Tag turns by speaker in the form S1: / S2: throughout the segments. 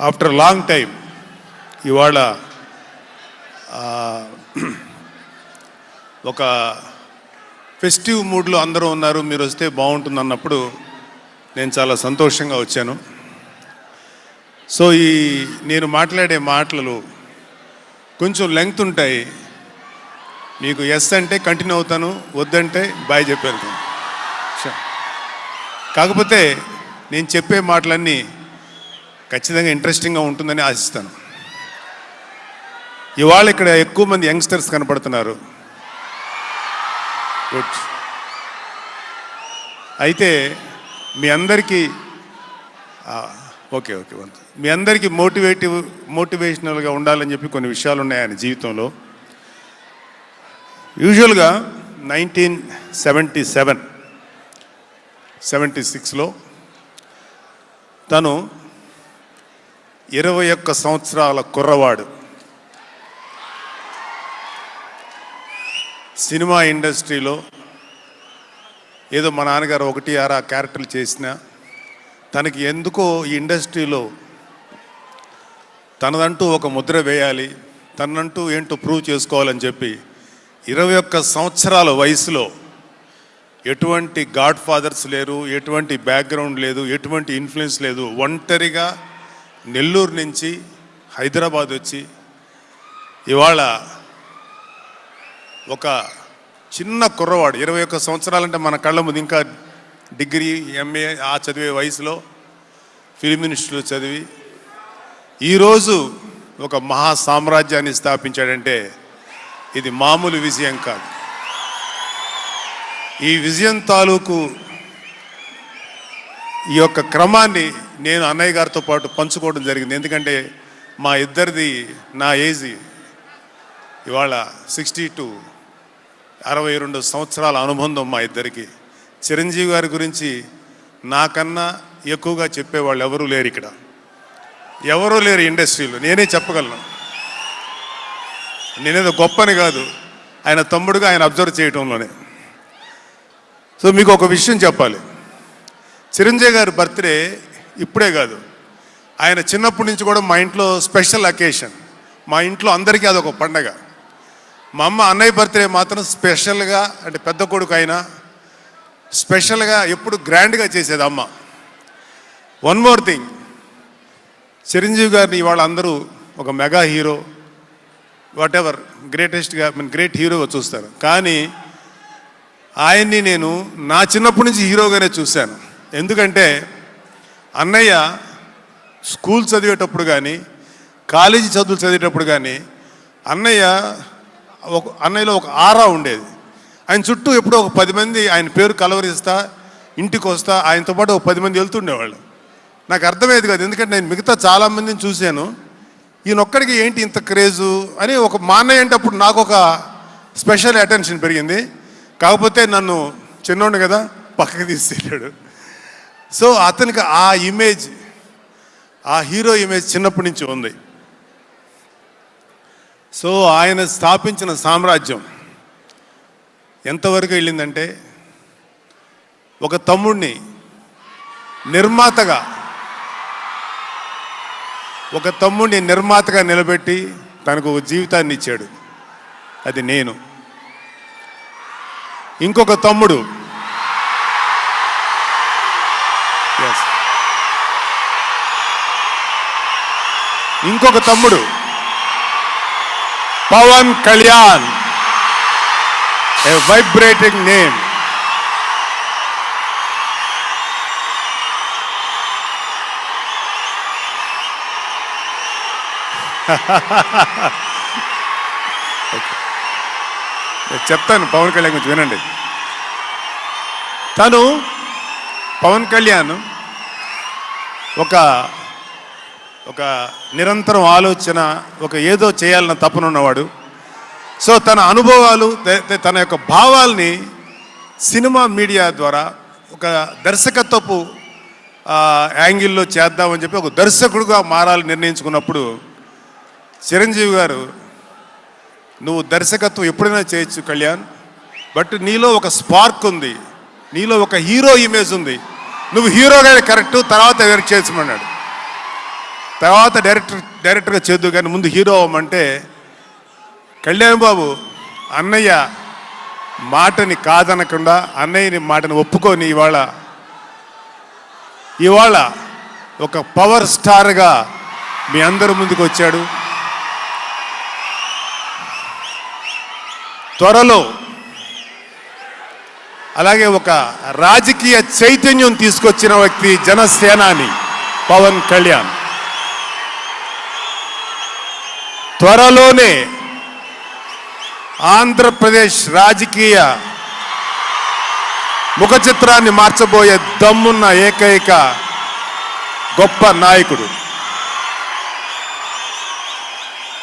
S1: After long time ఇవాళ ఒక festive మూడ్లో అందరూ ఉన్నారు మీరు వస్తే బాగుంటుంది అన్నప్పుడు నేను చాలా సంతోషంగా వచ్చాను. సో ఈ నేను మాట్లాడే మాటలు కొంచెం లెంగ్త్ ఉంటాయి. మీకు ఎస్ అంటే కంటిన్యూ అవుతాను వద్దంటే బాయ్ చెప్పాను కాకపోతే నేను చెప్పే మాటలన్నీ ఖచ్చితంగా ఇంట్రెస్టింగ్గా ఉంటుందని ఆశిస్తాను. ఇవాళ ఇక్కడ ఎక్కువ మంది యంగ్స్టర్స్ కనపడుతున్నారు. గుడ్ అయితే మీ అందరికీ ఓకే ఓకే వన్ మీ అందరికీ మోటివేటివ్ మోటివేషనల్గా ఉండాలని చెప్పి కొన్ని విషయాలు ఉన్నాయి ఆయన జీవితంలో. యూజువల్గా నైన్టీన్ సెవెంటీ సెవెన్ సెవెంటీ సిక్స్లో తను ఇరవై ఒక్క సంవత్సరాల కుర్రవాడు. సినిమా ఇండస్ట్రీలో ఏదో మా నాన్నగారు ఒకటి ఆరా క్యారెక్టర్లు చేసిన తనకి ఎందుకో ఈ ఇండస్ట్రీలో తనదంటూ ఒక ముద్ర వేయాలి తనంటూ ఏంటో ప్రూవ్ చేసుకోవాలని చెప్పి ఇరవై ఒక్క సంవత్సరాల వయసులో ఎటువంటి గాడ్ ఫాదర్స్ లేరు ఎటువంటి బ్యాక్గ్రౌండ్ లేదు ఎటువంటి ఇన్ఫ్లుయెన్స్ లేదు. ఒంటరిగా నెల్లూరు నుంచి హైదరాబాద్ వచ్చి ఇవాళ ఒక చిన్న కుర్రవాడు ఇరవై ఒక్క సంవత్సరాలంటే మన కళ్ళ ముందు ఇంకా డిగ్రీ ఎంఏ ఆ చదివే వయసులో ఫిలిం ఇన్స్టిట్యూట్ చదివి ఈరోజు ఒక మహా సామ్రాజ్యాన్ని స్థాపించాడంటే ఇది మామూలు విజయం కాదు. ఈ విజయం తాలూకు ఈ యొక్క క్రమాన్ని నేను అన్నయ్య గారితో పాటు పంచుకోవడం జరిగింది. ఎందుకంటే మా ఇద్దరిది నా ఏజ్ ఇవాళ సిక్స్టీ టు అరవై రెండు సంవత్సరాల అనుబంధం మా ఇద్దరికి. చిరంజీవి గారి గురించి నాకన్నా ఎక్కువగా చెప్పేవాళ్ళు ఎవరూ లేరు ఇక్కడ. ఎవరూ లేరు ఇండస్ట్రీలో. నేనే చెప్పగలను. నేనేదో గొప్పని కాదు. ఆయన తమ్ముడుగా ఆయన అబ్జర్వ్ చేయటంలోనే. సో మీకు ఒక విషయం చెప్పాలి. చిరంజీవి గారి బర్త్డే ఇప్పుడే కాదు. ఆయన చిన్నప్పటి నుంచి కూడా మా ఇంట్లో స్పెషల్ అకేషన్. మా ఇంట్లో అందరికీ అదొక పండగ. మా అమ్మ అన్నయ్య బర్త్డే మాత్రం స్పెషల్గా అంటే పెద్ద కొడుకు అయినా స్పెషల్గా ఎప్పుడు గ్రాండ్గా చేసేది అమ్మ. వన్ మోర్ థింగ్ చిరంజీవి గారిని ఇవాళ అందరూ ఒక మెగా హీరో వాట్ ఎవర్ గ్రేటెస్ట్గా మీన్ గ్రేట్ హీరోగా చూస్తారు. కానీ ఆయన్ని నేను నా చిన్నప్పటి నుంచి హీరోగానే చూశాను. ఎందుకంటే అన్నయ్య స్కూల్ చదివేటప్పుడు కానీ కాలేజీ చదువులు చదివేటప్పుడు కానీ అన్నయ్య ఒక అన్నయ్యలో ఒక ఆరా ఉండేది. ఆయన చుట్టూ ఎప్పుడో ఒక పది మంది ఆయన పేరు కలవరిస్తా ఇంటికి వస్తా ఆయనతో పాటు ఒక పది మంది వెళ్తుండేవాళ్ళు. నాకు అర్థమయ్యేది కాదు ఎందుకంటే నేను మిగతా చాలామందిని చూశాను. ఈయనొక్కడికి ఏంటి ఇంత క్రేజు అని ఒక మా అన్నయ్య అంటే అప్పుడు నాకు ఒక స్పెషల్ అటెన్షన్ పెరిగింది. కాకపోతే నన్ను చిన్నోడు కదా పక్కకి తీసుకెళ్ళాడు. సో అతనికి ఆ ఇమేజ్ ఆ హీరో ఇమేజ్ చిన్నప్పటి నుంచి ఉంది. సో ఆయన స్థాపించిన సామ్రాజ్యం ఎంతవరకు వెళ్ళిందంటే ఒక తమ్ముడిని నిర్మాతగా ఒక తమ్ముడిని నిర్మాతగా నిలబెట్టి తనకు ఒక జీవితాన్ని ఇచ్చాడు. అది నేను. ఇంకొక తమ్ముడు ఇంకొక తమ్ముడు. Pawan Kalyan. A vibrating name నేను చెప్తాను పవన్ కళ్యాణ్ గురించి వినండి. తను పవన్ కళ్యాణ్ ఒక ఒక నిరంతరం ఆలోచన ఒక ఏదో చేయాలన్న తపనున్నవాడు సో తన అనుభవాలు తన యొక్క భావాల్ని సినిమా మీడియా ద్వారా ఒక దర్శకత్వపు యాంగిల్లో చేద్దామని చెప్పి ఒక దర్శకుడుగా మారాలని నిర్ణయించుకున్నప్పుడు చిరంజీవి గారు నువ్వు దర్శకత్వం ఎప్పుడైనా చేయొచ్చు కళ్యాణ్ బట్ నీలో ఒక స్పార్క్ ఉంది నీలో ఒక హీరో ఇమేజ్ ఉంది నువ్వు హీరోగానే కరెక్ట్ తర్వాత ఎవరికి చేసమన్నాడు తర్వాత డైరెక్టర్ డైరెక్టర్గా చేద్దు కానీ ముందు హీరో అవ్వమంటే కళ్యాణ్ బాబు అన్నయ్య మాటని కాదనకుండా అన్నయ్యని మాటని ఒప్పుకొని ఇవాళ ఇవాళ ఒక పవర్ స్టార్గా మీ అందరి ముందుకు వచ్చాడు. త్వరలో అలాగే ఒక రాజకీయ చైతన్యం తీసుకొచ్చిన వ్యక్తి జనసేనాని పవన్ కళ్యాణ్. త్వరలోనే ఆంధ్రప్రదేశ్ రాజకీయ ముఖ చిత్రాన్ని మార్చబోయే దమ్మున్న ఏకైక గొప్ప నాయకుడు.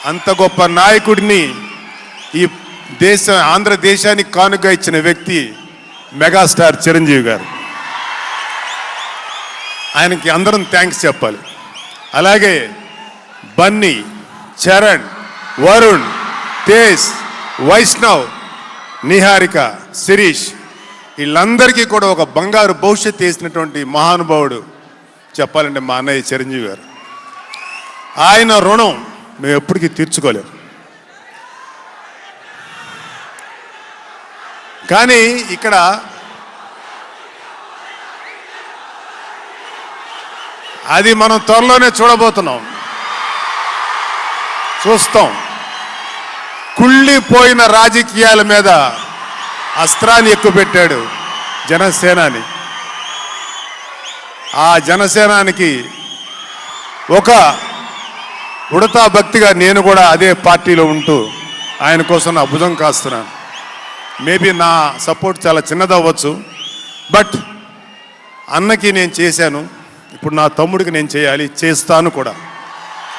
S1: అంత గొప్ప నాయకుడిని ఈ దేశ ఆంధ్రదేశానికి కానుక ఇచ్చిన వ్యక్తి మెగాస్టార్ చిరంజీవి గారు. ఆయనకి అందరం థ్యాంక్స్ చెప్పాలి. అలాగే బన్నీ చరణ్ వరుణ్ తేజ్ వైష్ణవ్ నిహారిక శిరీష్ వీళ్ళందరికీ కూడా ఒక బంగారు భవిష్యత్తు వేసినటువంటి మహానుభావుడు చెప్పాలంటే మా అన్నయ్య చిరంజీవి గారు. ఆయన రుణం మేము ఎప్పటికీ తీర్చుకోలేము కానీ ఇక్కడ అది మనం త్వరలోనే చూడబోతున్నాం. చూస్తాం. కుళ్ళిపోయిన రాజకీయాల మీద అస్త్రాన్ని ఎక్కువ పెట్టాడు జనసేనాని. ఆ జనసేనానికి ఒక ఉడతా భక్తిగా నేను కూడా అదే పార్టీలో ఉంటూ ఆయన కోసం నా భుజం కాస్తున్నాను. మేబీ నా సపోర్ట్ చాలా చిన్నదవ్వచ్చు. బట్ అన్నకి నేను చేశాను. ఇప్పుడు నా తమ్ముడికి నేను చేయాలి. చేస్తాను కూడా.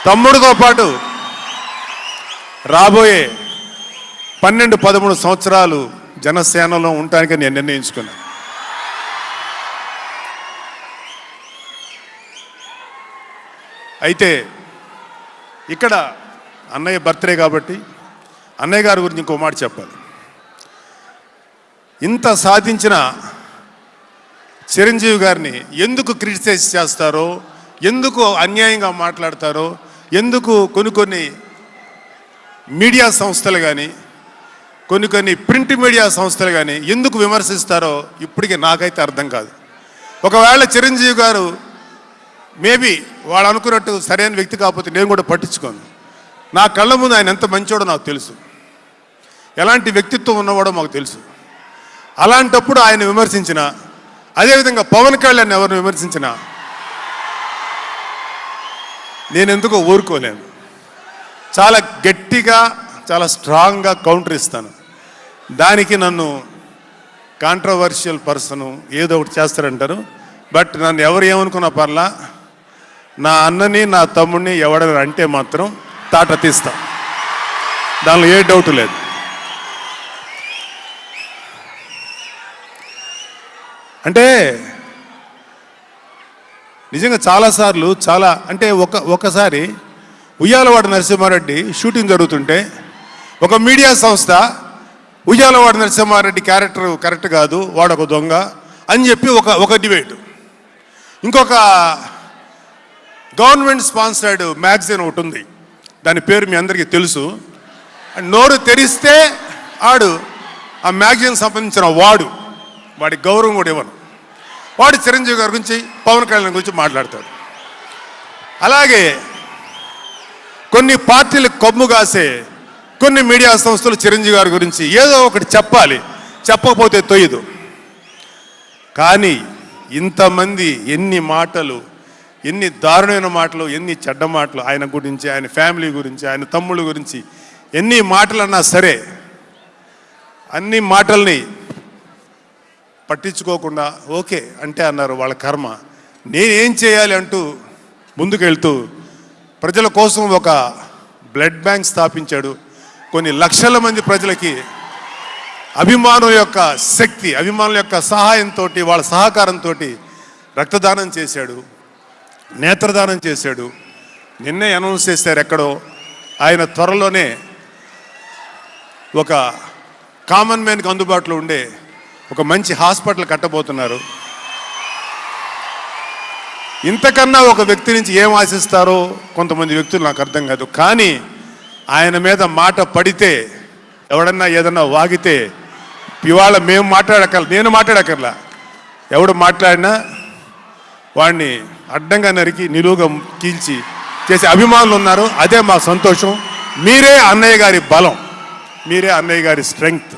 S1: తమ్ముడితో పాటు రాబోయే పన్నెండు పదమూడు సంవత్సరాలు జనసేనలో ఉండటానికి నేను నిర్ణయించుకున్నాను అయితే ఇక్కడ అన్నయ్య బర్త్డే కాబట్టి అన్నయ్య గారి గురించి ఇంకో మాట చెప్పాలి. ఇంత సాధించిన చిరంజీవి గారిని ఎందుకు క్రిటిసైజ్ చేస్తారో ఎందుకు అన్యాయంగా మాట్లాడతారో ఎందుకు కొన్ని కొన్ని మీడియా సంస్థలు కానీ కొన్ని కొన్ని ప్రింట్ మీడియా సంస్థలు కానీ ఎందుకు విమర్శిస్తారో ఇప్పటికీ నాకైతే అర్థం కాదు. ఒకవేళ చిరంజీవి గారు మేబీ వాళ్ళు అనుకున్నట్టు సరైన వ్యక్తి కాకపోతే నేను కూడా పట్టించుకోను. నా కళ్ళ ముందు ఆయన ఎంత మంచోడో నాకు తెలుసు. ఎలాంటి వ్యక్తిత్వం ఉన్నవాడో మాకు తెలుసు. అలాంటప్పుడు ఆయన విమర్శించిన అదేవిధంగా పవన్ కళ్యాణ్ ఎవరిని విమర్శించిన నేను ఎందుకో ఊరుకోలేను. చాలా గట్టిగా చాలా స్ట్రాంగ్గా కౌంటర్ ఇస్తాను. దానికి నన్ను కాంట్రవర్షియల్ పర్సన్ ఏదో ఒకటి చేస్తారంటారు. బట్ నన్ను ఎవరు ఏమనుకున్న పర్లా నా అన్నని నా తమ్ముడిని ఎవడని అంటే మాత్రం తాట తీస్తా. దానిలో ఏ డౌట్ లేదు. అంటే నిజంగా చాలాసార్లు చాలా అంటే ఒక ఒకసారి ఉయ్యాలవాడ నరసింహారెడ్డి షూటింగ్ జరుగుతుంటే ఒక మీడియా సంస్థ ఉయ్యాలవాడ నరసింహారెడ్డి క్యారెక్టర్ కరెక్ట్ కాదు వాడొక దొంగ అని చెప్పి ఒక ఒక డిబేట్. ఇంకొక గవర్నమెంట్ స్పాన్సర్డ్ మ్యాగజైన్ ఒకటి ఉంది దాని పేరు మీ అందరికీ తెలుసు. నోరు తెరిస్తే ఆడు ఆ మ్యాగజైన్ సంబంధించిన వాడు వాడి గౌరవం కూడా ఇవ్వను. వాడు చిరంజీవి గారి గురించి పవన్ కళ్యాణ్ గురించి మాట్లాడతాడు. అలాగే కొన్ని పార్టీలు కొమ్ము కాసే కొన్ని మీడియా సంస్థలు చిరంజీవి గారి గురించి ఏదో ఒకటి చెప్పాలి. చెప్పకపోతే తొయ్యదు. కానీ ఇంతమంది ఎన్ని మాటలు ఎన్ని దారుణమైన మాటలు ఎన్ని చెడ్డ మాటలు ఆయన గురించి ఆయన ఫ్యామిలీ గురించి ఆయన తమ్ముళ్ళ గురించి ఎన్ని మాటలన్నా సరే అన్ని మాటల్ని పట్టించుకోకుండా ఓకే అంటే అన్నారు వాళ్ళ కర్మ. నేనేం చేయాలి అంటూ ముందుకెళ్తూ ప్రజల కోసం ఒక బ్లడ్ బ్యాంక్ స్థాపించాడు. కొన్ని లక్షల మంది ప్రజలకి అభిమానం యొక్క శక్తి అభిమానుల యొక్క సహాయంతో వాళ్ళ సహకారంతో రక్తదానం చేశాడు నేత్రదానం చేశాడు. నిన్నే అనౌన్స్ చేశారు ఎక్కడో. ఆయన త్వరలోనే ఒక కామన్ మ్యాన్కి అందుబాటులో ఉండే ఒక మంచి హాస్పిటల్ కట్టబోతున్నారు. ఇంతకన్నా ఒక వ్యక్తి నుంచి ఏం ఆశిస్తారో కొంతమంది వ్యక్తులు నాకు అర్థం కాదు. కానీ ఆయన మీద మాట పడితే ఎవడన్నా ఏదన్నా వాగితే ఇవాళ మేము మాట్లాడకల నేను మాట్లాడకర్లా ఎవడు మాట్లాడినా వాడిని అడ్డంగా నరికి నిలువుగా కీల్చి చేసే అభిమానులు ఉన్నారు. అదే మా సంతోషం. మీరే అన్నయ్య గారి బలం. మీరే అన్నయ్య గారి స్ట్రెంగ్త్.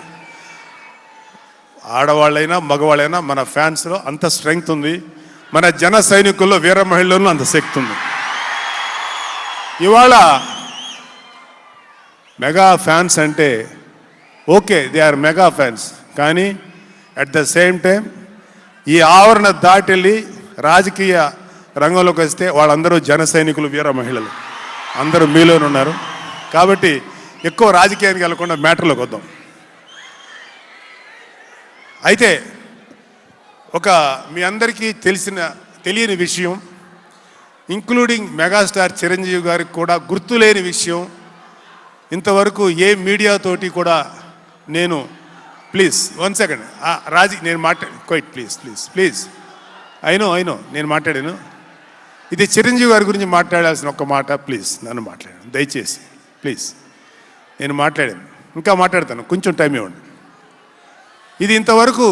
S1: ఆడవాళ్ళైనా మగవాళ్ళైనా మన ఫ్యాన్స్లో అంత స్ట్రెంగ్త్ ఉంది. మన జన సైనికుల్లో వీర మహిళల్లో అంత శక్తి ఉంది. ఇవాళ మెగా ఫ్యాన్స్ అంటే okay they are mega fans కానీ అట్ ద సేమ్ టైం ఈ ఆవరణ దాటెళ్ళి రాజకీయ రంగంలోకి వస్తే వాళ్ళందరూ జన సైనికులు వీర మహిళలు. అందరూ మీలోనే ఉన్నారు. కాబట్టి ఎక్కువ రాజకీయానికి వెళ్ళకుండా మ్యాటర్లోకి వద్దాం. అయితే ఒక మీ అందరికీ తెలిసిన తెలియని విషయం ఇంక్లూడింగ్ మెగాస్టార్ చిరంజీవి గారికి కూడా గుర్తులేని విషయం ఇంతవరకు ఏ మీడియాతోటి కూడా నేను ప్లీజ్ వన్ సెకండ్ రాజీ నేను మాట్లాడి క్వైట్ ప్లీజ్ ప్లీజ్ ప్లీజ్ అయినో అయినో నేను మాట్లాడాను. ఇది చిరంజీవి గారి గురించి మాట్లాడాల్సిన ఒక మాట ప్లీజ్ నన్ను మాట్లాడాను దయచేసి ప్లీజ్ నేను మాట్లాడాను. ఇంకా మాట్లాడతాను. కొంచెం టైం ఇవ్వండి. ఇది ఇంతవరకు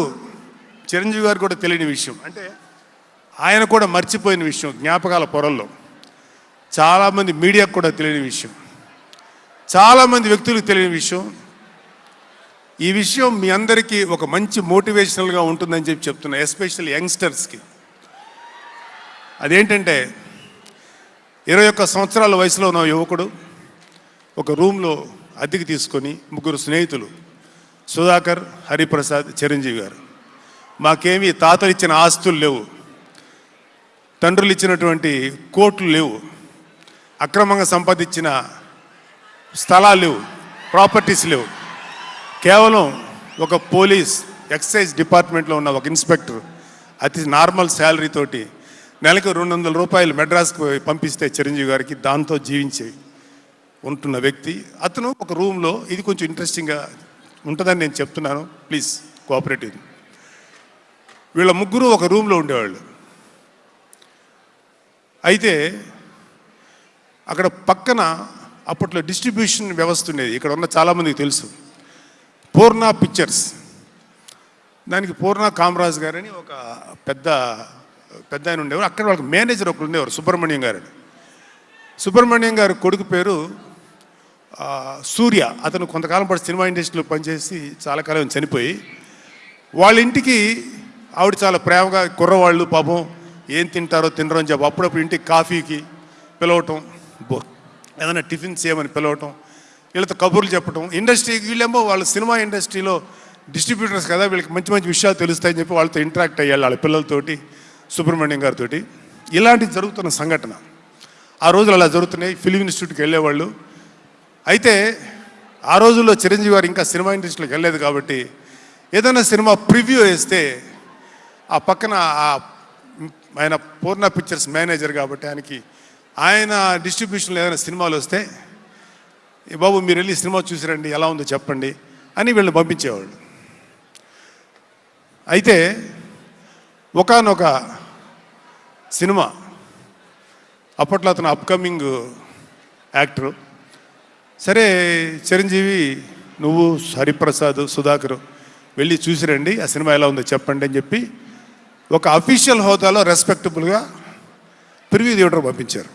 S1: చిరంజీవి గారు కూడా తెలియని విషయం. అంటే ఆయన కూడా మర్చిపోయిన విషయం జ్ఞాపకాల పొరల్లో. చాలామంది మీడియాకు కూడా తెలియని విషయం. చాలామంది వ్యక్తులకు తెలియని విషయం. ఈ విషయం మీ అందరికీ ఒక మంచి మోటివేషనల్గా ఉంటుందని చెప్పి చెప్తున్నా ఎస్పెషల్లీ యంగ్స్టర్స్కి. అదేంటంటే ఇరవై ఒక్క సంవత్సరాల వయసులో ఉన్న యువకుడు ఒక రూమ్లో అద్దెకి తీసుకొని ముగ్గురు స్నేహితులు సుధాకర్ హరిప్రసాద్ చిరంజీవి గారు. మాకేమీ తాతలు ఇచ్చిన ఆస్తులు లేవు. తండ్రులు ఇచ్చినటువంటి కోట్లు లేవు. అక్రమంగా సంపాదించిన స్థలాలు లేవు. ప్రాపర్టీస్ లేవు. కేవలం ఒక పోలీస్ ఎక్సైజ్ డిపార్ట్మెంట్లో ఉన్న ఒక ఇన్స్పెక్టర్ అతి నార్మల్ శాలరీ తోటి నెలకు రెండు వందల రూపాయలు మెడ్రాస్కి పంపిస్తే చిరంజీవి గారికి దాంతో జీవించి ఉంటున్న వ్యక్తి. అతను ఒక రూమ్లో ఇది కొంచెం ఇంట్రెస్టింగ్గా ఉంటుందని నేను చెప్తున్నాను. ప్లీజ్ కోఆపరేటివ్ వీళ్ళ ముగ్గురు ఒక రూమ్లో ఉండేవాళ్ళు. అయితే అక్కడ పక్కన అప్పట్లో డిస్ట్రిబ్యూషన్ వ్యవస్థ ఉండేది. ఇక్కడ ఉన్న చాలామందికి తెలుసు. పూర్ణ పిక్చర్స్. దానికి పూర్ణ కామరాజ్ గారని ఒక పెద్ద పెద్ద ఆయన ఉండేవారు. అక్కడ వాళ్ళకి మేనేజర్ ఒకరు ఉండేవారు సుబ్రహ్మణ్యం గారని సుబ్రహ్మణ్యం గారి కొడుకు పేరు సూర్య. అతను కొంతకాలం పాటు సినిమా ఇండస్ట్రీలో పనిచేసి చాలా కాలం చనిపోయి వాళ్ళ ఇంటికి ఆవిడ చాలా ప్రేమగా కుర్రవాళ్ళు పాపం ఏం తింటారో తినరో అని చెప్పి అప్పుడప్పుడు ఇంటికి కాఫీకి పిలవటం బో ఏదైనా టిఫిన్ చేయమని పిలవటం వీళ్ళతో కబుర్లు చెప్పటం. ఇండస్ట్రీ వీళ్ళేమో వాళ్ళ సినిమా ఇండస్ట్రీలో డిస్ట్రిబ్యూటర్స్ కదా వీళ్ళకి మంచి మంచి విషయాలు తెలుస్తాయని చెప్పి వాళ్ళతో ఇంటరాక్ట్ అయ్యాలి వాళ్ళ పిల్లలతోటి సుబ్రహ్మణ్యం గారితో ఇలాంటివి జరుగుతున్న సంఘటన. ఆ రోజులు అలా జరుగుతున్నాయి. ఫిలిం ఇన్స్టిట్యూట్కి వెళ్ళేవాళ్ళు. అయితే ఆ రోజుల్లో చిరంజీవి గారు ఇంకా సినిమా ఇండస్ట్రీలోకి వెళ్ళలేదు కాబట్టి ఏదైనా సినిమా ప్రివ్యూ వేస్తే ఆ పక్కన ఆయన పూర్ణ పిక్చర్స్ మేనేజర్ కాబట్టి ఆయనకి ఆయన డిస్ట్రిబ్యూషన్లో ఏదైనా సినిమాలు వస్తే బాబు మీరు వెళ్ళి సినిమా చూసిరండి ఎలా ఉందో చెప్పండి అని వీళ్ళని పంపించేవాళ్ళు. అయితే ఒకానొక సినిమా అప్పట్లో అతను అప్కమింగ్ యాక్టరు సరే చిరంజీవి నువ్వు హరిప్రసాద్ సుధాకర్ వెళ్ళి చూసిరండి ఆ సినిమా ఎలా ఉందో చెప్పండి అని చెప్పి ఒక అఫీషియల్ హోదాలో రెస్పెక్టబుల్గా ప్రివ్యూ థియేటర్ పంపించారు.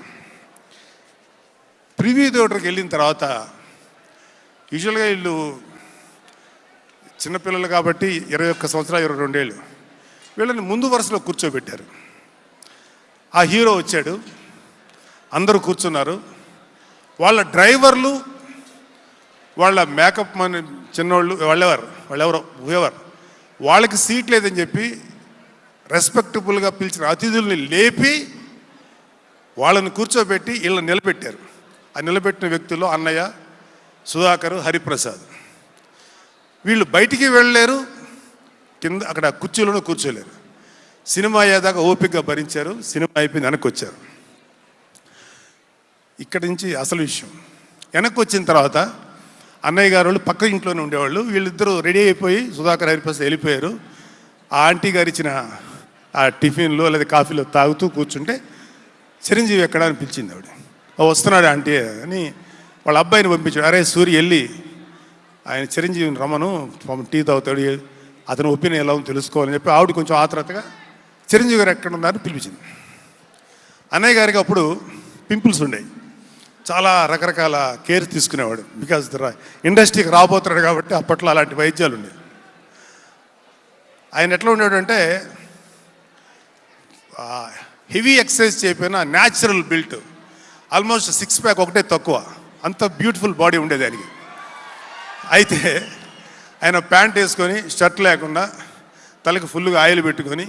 S1: ప్రివ్యూ థియేటర్కి వెళ్ళిన తర్వాత యూజువల్గా వీళ్ళు చిన్నపిల్లలు కాబట్టి ఇరవై ఒక్క సంవత్సరాలు ఇరవై రెండేళ్ళు. వీళ్ళని ముందు వరుసలో కూర్చోబెట్టారు. ఆ హీరో వచ్చాడు. అందరూ కూర్చున్నారు. వాళ్ళ డ్రైవర్లు వాళ్ళ మేకప్ మన చిన్నోళ్ళు వాళ్ళెవరు? వాళ్ళెవరో? ఎవరు వాళ్ళకి సీట్ లేదని చెప్పి రెస్పెక్టబుల్గా పిలిచిన అతిథుల్ని లేపి వాళ్ళని కూర్చోబెట్టి వీళ్ళని నిలబెట్టారు. ఆ నిలబెట్టిన వ్యక్తుల్లో అన్నయ్య సుధాకర్ హరిప్రసాద్. వీళ్ళు బయటికి వెళ్ళలేరు కింద అక్కడ కుర్చీలోనూ కూర్చోలేరు. సినిమా అయ్యేదాకా ఓపికగా భరించారు సినిమా అయిపోయింది వెనక్కి వచ్చారు ఇక్కడి నుంచి అసలు విషయం. వెనక్కి వచ్చిన తర్వాత అన్నయ్య గారు వాళ్ళు పక్క ఇంట్లోనే ఉండేవాళ్ళు. వీళ్ళిద్దరూ రెడీ అయిపోయి సుధాకర్ హరిప్రసాద్ వెళ్ళిపోయారు. ఆ ఆంటీ గారు ఇచ్చిన ఆ టిఫిన్లో లేదా కాఫీలో తాగుతూ కూర్చుంటే చిరంజీవి ఎక్కడ అని పిలిచింది ఆవిడ. వస్తున్నాడు ఆంటీ అని వాళ్ళ అబ్బాయిని పంపించాడు. అరే సూర్య వెళ్ళి ఆయన చిరంజీవిని రమను టీ తాగుతాడు అతని ఒపీనియన్ ఎలా ఉందో తెలుసుకోవాలని చెప్పి ఆవిడ కొంచెం ఆత్రతగా చిరంజీవి గారు ఎక్కడ ఉన్నారని పిలిపించింది. అన్నయ్య గారికి అప్పుడు పింపుల్స్ ఉండేవి చాలా రకరకాల కేర్ తీసుకునేవాడు. బికాజ్ ఇండస్ట్రీకి రాబోతున్నాడు కాబట్టి అప్పట్లో అలాంటి వైద్యాలు ఉండేవి ఆయన ఎట్లా ఉండేవాడు అంటే హెవీ ఎక్సర్సైజ్ చేయకపోయినా natural built almost six pack ఒకటే తక్కువ. అంత బ్యూటిఫుల్ బాడీ ఉండేదానికి అయితే ఆయన ప్యాంట్ వేసుకొని షర్ట్ లేకుండా తలకి ఫుల్గా ఆయిల్ పెట్టుకొని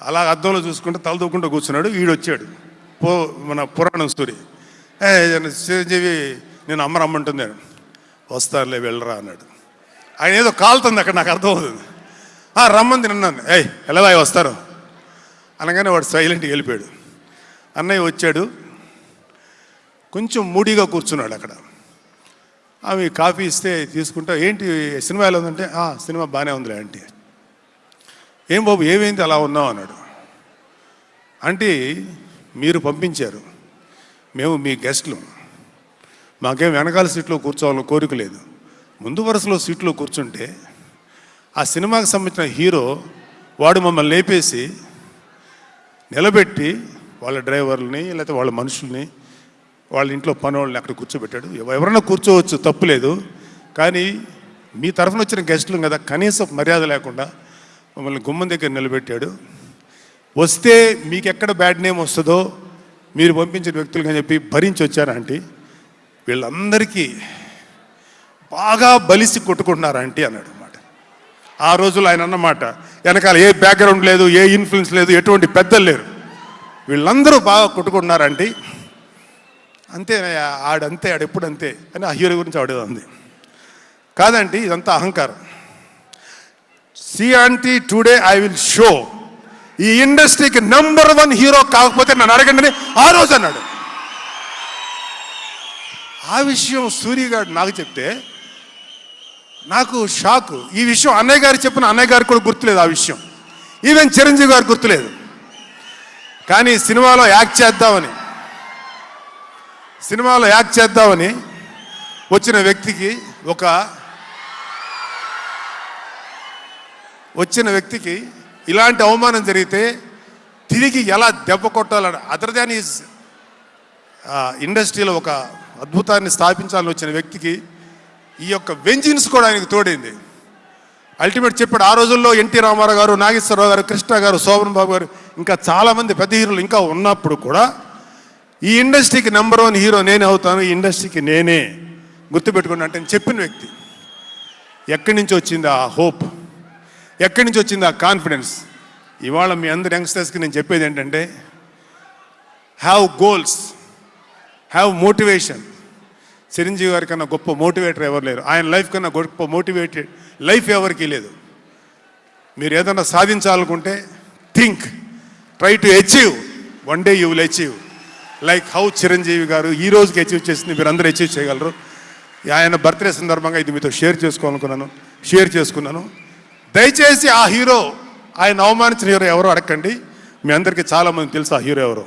S1: అలా అద్దంలో చూసుకుంటూ తల దూకుంటూ కూర్చున్నాడు. వీడు వచ్చాడు పో మన పురాణం స్టోరీ. చిరంజీవి నేను అమ్మ రమ్మంటుంది వస్తారులే వెళ్ళరా అన్నాడు. ఆయన ఏదో కాలుతుంది అక్కడ నాకు అర్థమవుతుంది "ఆ, రమ్మంది నన్ను ఏయ్ ఎలా వస్తారు. అనగానే వాడు సైలెంట్గా వెళ్ళిపోయాడు. అన్నయ్య వచ్చాడు. కొంచెం మూడీగా కూర్చున్నాడు అక్కడ. ఆమె కాఫీ ఇస్తే తీసుకుంటా ఏంటి సినిమా ఎలా ఉందంటే? "ఆ, సినిమా బాగానే ఉందిలే ఆంటీ. ఏం బాబు ఏమైంది అలా ఉన్నావు? అన్నాడు. ఆంటీ మీరు పంపించారు. మేము మీ గెస్ట్లు. మాకేం వెనకాల సీట్లో కూర్చోవాలని కోరిక లేదు. ముందు వరుసలో సీట్లో కూర్చుంటే ఆ సినిమాకి సంబంధించిన హీరో వాడు మమ్మల్ని లేపేసి నిలబెట్టి వాళ్ళ డ్రైవర్లని లేకపోతే వాళ్ళ మనుషుల్ని వాళ్ళ ఇంట్లో పనోళ్ళని అక్కడ కూర్చోబెట్టాడు. ఎవ- ఎవరైనా కూర్చోవచ్చు తప్పులేదు కానీ మీ తరఫున వచ్చిన గెస్టులు కదా కనీసం మర్యాద లేకుండా మమ్మల్ని గుమ్మం దగ్గర నిలబెట్టాడు. వస్తే మీకు ఎక్కడ బ్యాడ్ నేమ్ వస్తుందో మీరు పంపించిన వ్యక్తులు అని చెప్పి భరించి వచ్చారు ఆంటీ. వీళ్ళందరికీ బాగా బలిసి కొట్టుకుంటున్నారు ఆంటీ అన్నాడు. ఆ రోజుల్లో ఆయన అన్నమాట వెనకాల ఏ బ్యాక్గ్రౌండ్ లేదు ఏ ఇన్ఫ్లుయెన్స్ లేదు ఎటువంటి పెద్దలు లేరు. వీళ్ళందరూ బాగా కొట్టుకుంటున్నారు ఆంటీ అంతే ఆడంతే ఆడెప్పుడు అంతే అని ఆ హీరో గురించి ఆడేదంది ఉంది కాదండి ఇదంతా అహంకారం. See aunty today I will show ఈ ఇండస్ట్రీకి నెంబర్ వన్ హీరో కాకపోతే నన్ను అడగండి ఆ రోజు అన్నాడు. ఆ విషయం సూర్యగాడు నాకు చెప్తే నాకు షాక్ ఈ విషయం అన్నయ్య గారు చెప్పిన అన్నయ్య గారికి కూడా గుర్తులేదు ఆ విషయం. ఈవెన్ చిరంజీవి గారు గుర్తులేదు. కానీ సినిమాలో యాక్ట్ చేద్దామని సినిమాలో యాక్ట్ చేద్దామని వచ్చిన వ్యక్తికి ఒక వచ్చిన వ్యక్తికి ఇలాంటి అవమానం జరిగితే తిరిగి ఎలా దెబ్బ కొట్టాలని అదర్ దాన్ ఈజ్ ఇండస్ట్రీలో ఒక అద్భుతాన్ని స్థాపించాలని వచ్చిన వ్యక్తికి ఈ యొక్క వెంజిన్స్ కూడా ఆయనకు తోడైంది. అల్టిమేట్ చెప్పాడు ఆ రోజుల్లో ఎన్టీ రామారావు గారు నాగేశ్వరరావు గారు కృష్ణ గారు శోభన్ బాబు గారు ఇంకా చాలామంది పెద్ద హీరోలు ఇంకా ఉన్నప్పుడు కూడా ఈ ఇండస్ట్రీకి నెంబర్ వన్ హీరో నేనే అవుతాను ఈ ఇండస్ట్రీకి నేనే గుర్తుపెట్టుకున్నా అంటే చెప్పిన వ్యక్తి. ఎక్కడి నుంచి వచ్చింది ఆ హోప్ ఎక్కడి నుంచి వచ్చింది ఆ కాన్ఫిడెన్స్ ఇవాళ మీ అందరి యంగ్స్టర్స్కి నేను చెప్పేది ఏంటంటే have goals have motivation Chiranjeevi గారి కన్నా గొప్ప మోటివేటర్ ఎవరు లేరు. ఆయన లైఫ్ కన్నా గొప్ప మోటివేటెడ్ లైఫ్ ఎవరికీ లేదు. మీరు ఏదైనా సాధించాలనుకుంటే think try to achieve. One day you will achieve. Like how Chiranjeevi garu ఈ రోజుకి అచీవ్ చేసింది మీరు అందరూ అచీవ్ చేయగలరు. ఆయన బర్త్డే సందర్భంగా ఇది మీతో షేర్ చేసుకోవాలనుకున్నాను షేర్ చేసుకున్నాను. దయచేసి ఆ హీరో ఆయన అవమానించిన హీరో ఎవరో అడగండి. మీ అందరికీ చాలామంది తెలుసు ఆ హీరో ఎవరో.